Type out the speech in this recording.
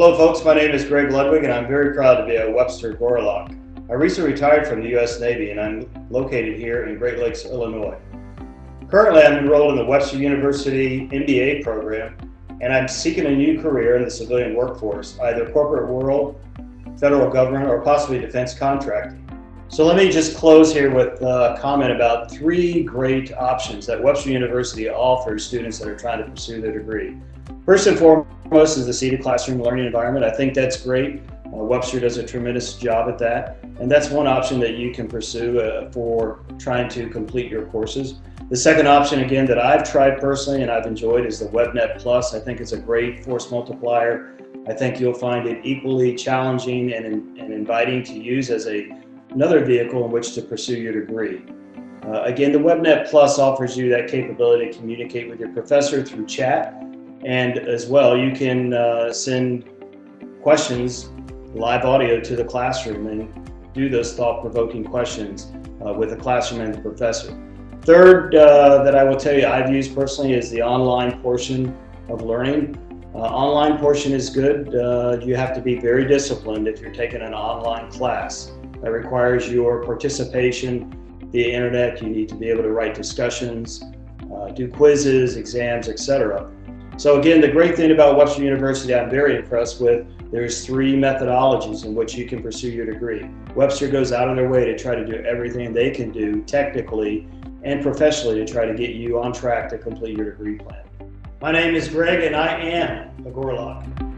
Hello folks, my name is Greg Ludwig and I'm very proud to be a Webster Gorlok. I recently retired from the U.S. Navy and I'm located here in Great Lakes, Illinois. Currently I'm enrolled in the Webster University MBA program and I'm seeking a new career in the civilian workforce, either corporate world, federal government, or possibly defense contracting. So let me just close here with a comment about three great options that Webster University offers students that are trying to pursue their degree. First and foremost is the seated classroom learning environment. I think that's great. Uh, Webster does a tremendous job at that. And that's one option that you can pursue uh, for trying to complete your courses. The second option, again, that I've tried personally and I've enjoyed is the WebNet Plus. I think it's a great force multiplier. I think you'll find it equally challenging and, and inviting to use as a another vehicle in which to pursue your degree. Uh, again, the WebNet Plus offers you that capability to communicate with your professor through chat. And as well, you can uh, send questions, live audio to the classroom and do those thought-provoking questions uh, with the classroom and the professor. Third, uh, that I will tell you I've used personally is the online portion of learning. Uh, online portion is good. Uh, you have to be very disciplined if you're taking an online class that requires your participation via internet. You need to be able to write discussions, uh, do quizzes, exams, etc. So again, the great thing about Webster University I'm very impressed with, there's three methodologies in which you can pursue your degree. Webster goes out of their way to try to do everything they can do technically and professionally to try to get you on track to complete your degree plan. My name is Greg and I am a Gorlok.